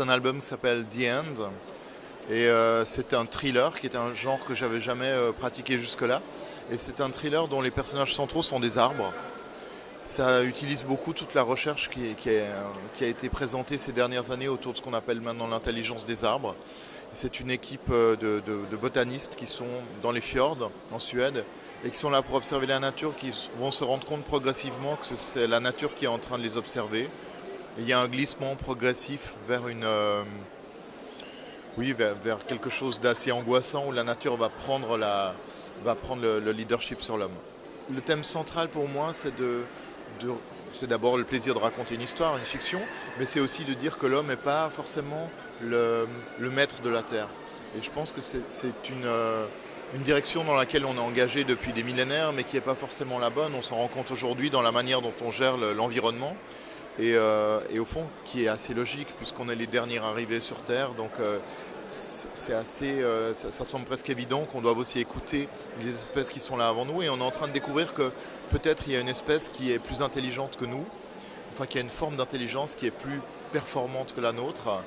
un album qui s'appelle The End. Et euh, c'est un thriller qui est un genre que j'avais jamais euh, pratiqué jusque-là. Et c'est un thriller dont les personnages centraux sont des arbres. Ça utilise beaucoup toute la recherche qui, qui, a été présentée ces dernières années autour de ce qu'on appelle maintenant l'intelligence des arbres. C'est une équipe euh, de, botanistes qui sont dans les fjords en Suède et qui sont là pour observer la nature, qui vont se rendre compte progressivement que c'est la nature qui est en train de les observer. Il y a un glissement progressif vers une, euh, oui, vers, quelque chose d'assez angoissant où la nature va prendre, la, va prendre le, le leadership sur l'homme. Le thème central pour moi, c'est de, c'est d'abord le plaisir de raconter une histoire, une fiction, mais c'est aussi de dire que l'homme n'est pas forcément le, maître de la Terre. Et je pense que c'est euh, une direction dans laquelle on est engagé depuis des millénaires, mais qui n'est pas forcément la bonne. On s'en rend compte aujourd'hui dans la manière dont on gère l'environnement. Et, euh, et, au fond, qui est assez logique, puisqu'on est les derniers arrivés sur Terre. Donc, euh, c'est assez, euh, ça, ça, semble presque évident qu'on doit aussi écouter les espèces qui sont là avant nous. Et on est en train de découvrir que peut-être il y a une espèce qui est plus intelligente que nous, enfin qui a une forme d'intelligence qui est plus performante que la nôtre.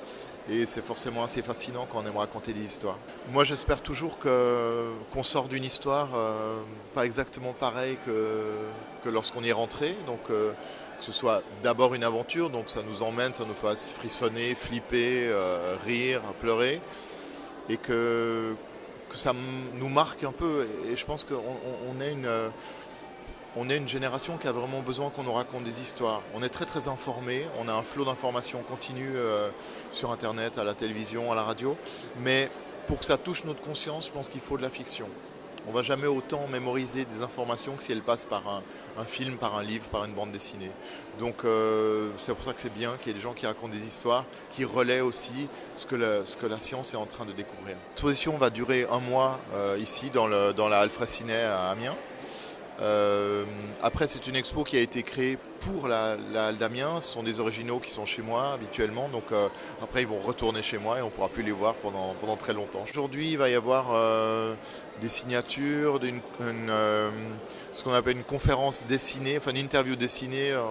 Et c'est forcément assez fascinant quand on aime raconter des histoires. Moi, j'espère toujours qu'on sort d'une histoire euh, pas exactement pareille que, que lorsqu'on y est rentré. Donc, euh, que ce soit d'abord une aventure, donc ça nous emmène, ça nous fasse frissonner, flipper, euh, rire, pleurer, et que, que ça nous marque un peu. Et je pense qu'on on est une on est une génération qui a vraiment besoin qu'on nous raconte des histoires. On est très très informé, on a un flot d'informations continu euh, sur Internet, à la télévision, à la radio, mais pour que ça touche notre conscience, je pense qu'il faut de la fiction. On va jamais autant mémoriser des informations que si elles passent par un, film, par un livre, par une bande dessinée. Donc euh, c'est pour ça que c'est bien qu'il y ait des gens qui racontent des histoires, qui relaient aussi ce que, la science est en train de découvrir. L'exposition va durer un mois euh, ici dans, le, dans la Alfred Ciné à Amiens. Euh, après, c'est une expo qui a été créée pour la, la Aldamien. Ce sont des originaux qui sont chez moi habituellement. Donc euh, après, ils vont retourner chez moi et on pourra plus les voir pendant, pendant très longtemps. Aujourd'hui, il va y avoir euh, des signatures, une, euh, ce qu'on appelle une conférence dessinée, enfin une interview dessinée. Euh,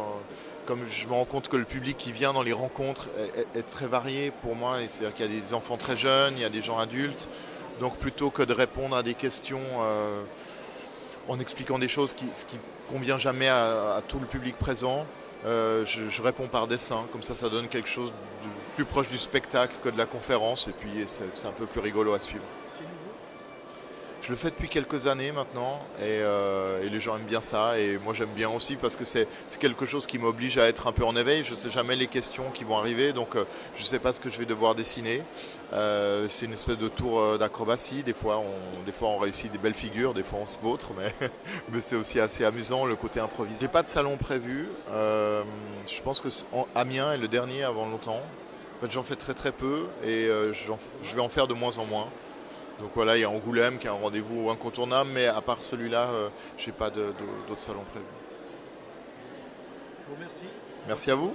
comme je me rends compte que le public qui vient dans les rencontres est très varié pour moi. C'est-à-dire qu'il y a des enfants très jeunes, il y a des gens adultes. Donc plutôt que de répondre à des questions euh, en expliquant des choses qui, ce qui convient jamais à, tout le public présent. Euh, je, je, réponds par dessin, comme ça ça donne quelque chose de plus proche du spectacle que de la conférence et puis c'est un peu plus rigolo à suivre. Je le fais depuis quelques années maintenant et, euh, et, les gens aiment bien ça et moi j'aime bien aussi parce que c'est quelque chose qui m'oblige à être un peu en éveil. Je ne sais jamais les questions qui vont arriver donc euh, je ne sais pas ce que je vais devoir dessiner. Euh, c'est une espèce de tour euh, d'acrobatie. Des fois, on, des fois on réussit des belles figures, des fois on se vautre, mais, mais c'est aussi assez amusant le côté improvisé. J'ai pas de salon prévu. Euh, je pense que Amiens est le dernier avant longtemps. En fait, j'en fais très très peu et euh, je vais en faire de moins en moins. Donc voilà, il y a Angoulême qui a un rendez-vous incontournable, mais à part celui-là, euh, je n'ai pas d'autres salons prévus. Je vous remercie. Merci à vous.